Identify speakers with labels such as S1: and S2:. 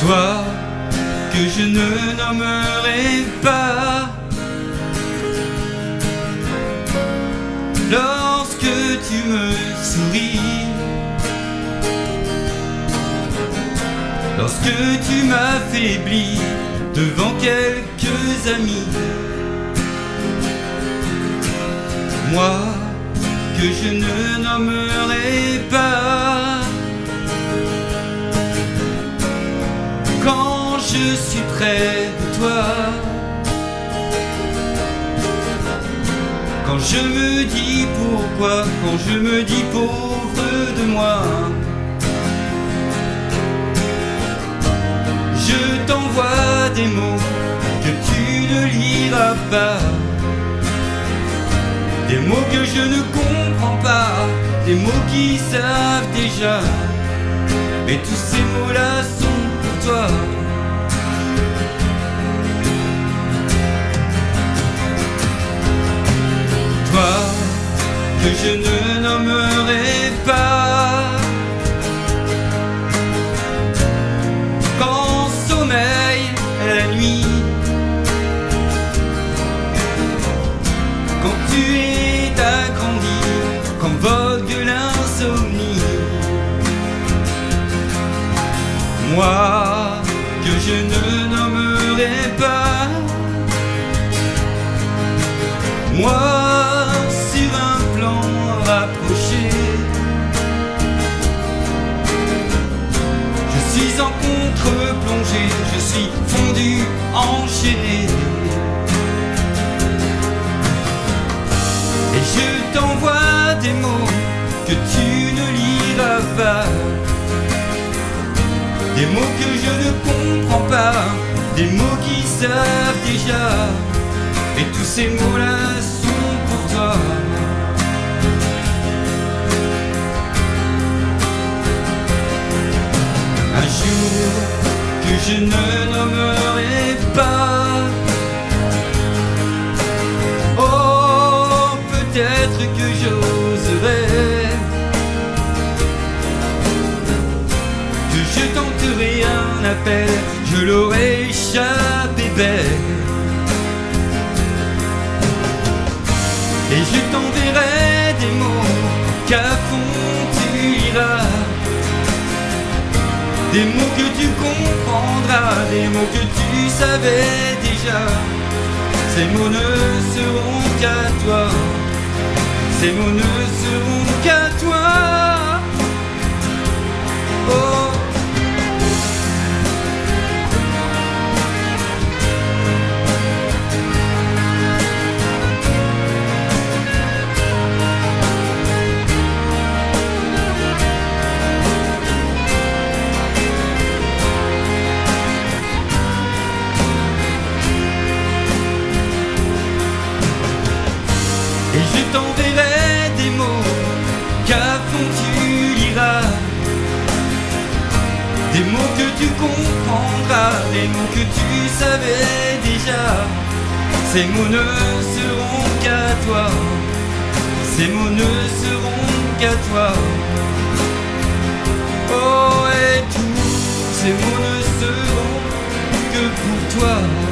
S1: Toi que je ne nommerai pas. Lorsque tu me souris, lorsque tu m'affaiblis devant quelques amis, moi que je ne nommerai je suis près de toi, quand je me dis pourquoi, quand je me dis pauvre de moi, je t'envoie des mots que tu ne liras pas. Des mots que je ne comprends pas, des mots qui savent déjà. Et tous ces mots-là sont pour. Toi que je ne nommerai pas. Quand sommeil est la nuit, quand tu es agrandi, quand vogue l'insomnie. Moi que je ne nommerai pas. Moi je suis fondu, enchaîné. Et je t'envoie des mots que tu ne liras pas. Des mots que je ne comprends pas, des mots qui savent déjà. Et tous ces mots-là sont pour toi. Un jour que je ne nommerai pas. Oh, peut-être que j'oserai. Que je tenterai un appel, je l'aurai échappé belle. Et je t'enverrai des mots qu'à fond Des mots que tu comprendras, des mots que tu savais déjà. Ces mots ne seront qu'à toi. Ces mots ne seront qu'à toi. T'enverrai des mots qu'à fond tu liras. Des mots que tu comprendras, des mots que tu savais déjà. Ces mots ne seront qu'à toi. Ces mots ne seront qu'à toi. Oh, et tous ces mots ne seront que pour toi.